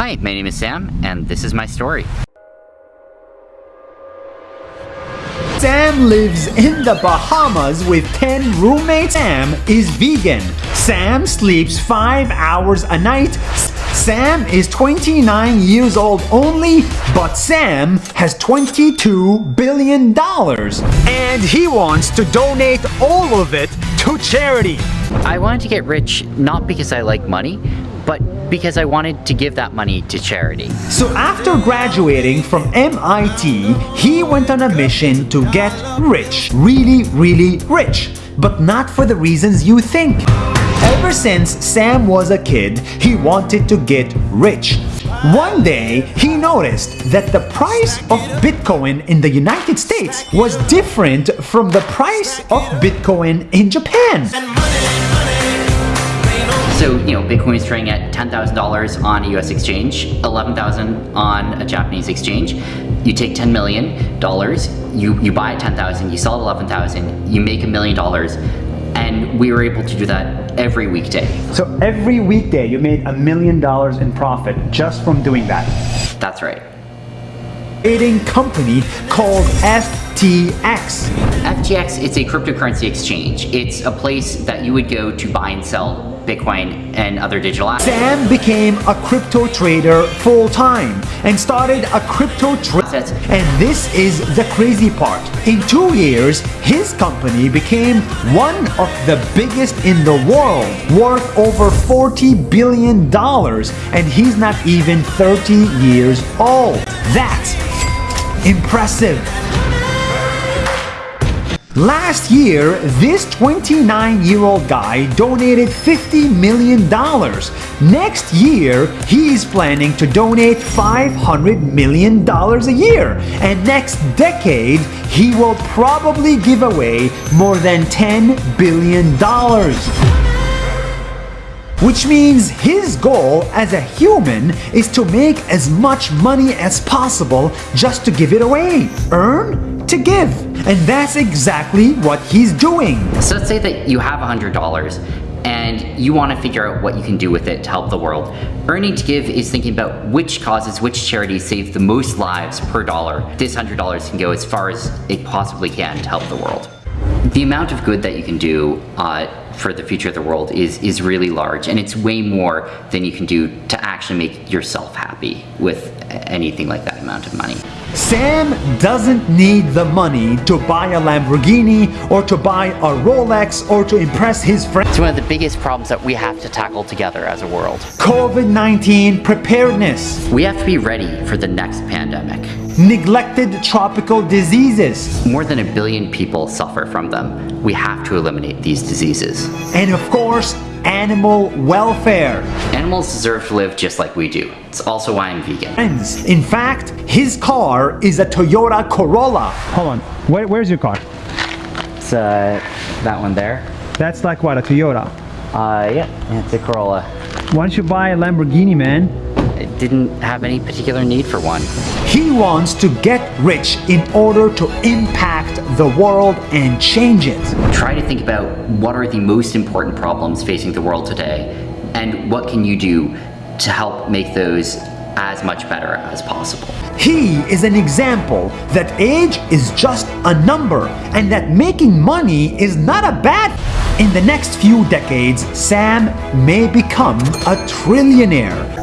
Hi, my name is Sam, and this is my story. Sam lives in the Bahamas with 10 roommates. Sam is vegan. Sam sleeps 5 hours a night. Sam is 29 years old only, but Sam has 22 billion dollars. And he wants to donate all of it to charity. I wanted to get rich not because I like money, but because I wanted to give that money to charity. So after graduating from MIT, he went on a mission to get rich. Really, really rich. But not for the reasons you think. Ever since Sam was a kid, he wanted to get rich. One day, he noticed that the price of Bitcoin in the United States was different from the price of Bitcoin in Japan. So, you know, Bitcoin is trading at $10,000 on a US exchange, 11,000 on a Japanese exchange. You take $10 million, you, you buy at 10,000, you sell at 11,000, you make a million dollars, and we were able to do that every weekday. So every weekday you made a million dollars in profit just from doing that. That's right. Trading company called FTX. FTX, it's a cryptocurrency exchange. It's a place that you would go to buy and sell Bitcoin and other digital assets. Sam became a crypto trader full-time and started a crypto trade. And this is the crazy part. In two years, his company became one of the biggest in the world, worth over $40 billion, and he's not even 30 years old. That's impressive. Last year, this 29-year-old guy donated $50 million. Next year, he's planning to donate $500 million a year. And next decade, he will probably give away more than $10 billion which means his goal as a human is to make as much money as possible just to give it away. Earn to give. And that's exactly what he's doing. So let's say that you have $100 and you want to figure out what you can do with it to help the world. Earning to Give is thinking about which causes, which charities save the most lives per dollar. This $100 can go as far as it possibly can to help the world. The amount of good that you can do uh, for the future of the world is, is really large and it's way more than you can do to actually make yourself happy with anything like that amount of money. Sam doesn't need the money to buy a Lamborghini or to buy a Rolex or to impress his friends. It's one of the biggest problems that we have to tackle together as a world. COVID-19 preparedness. We have to be ready for the next pandemic. Neglected tropical diseases. More than a billion people suffer from them. We have to eliminate these diseases. And of course, animal welfare. Animals deserve to live just like we do. It's also why I'm vegan. Friends, in fact, his car is a Toyota Corolla. Hold on, Where, where's your car? It's uh, that one there. That's like what, a Toyota? Uh, yeah, it's a Corolla. Why don't you buy a Lamborghini, man? Didn't have any particular need for one. He wants to get rich in order to impact the world and change it. Try to think about what are the most important problems facing the world today and what can you do to help make those as much better as possible. He is an example that age is just a number and that making money is not a bad in the next few decades, Sam may become a trillionaire.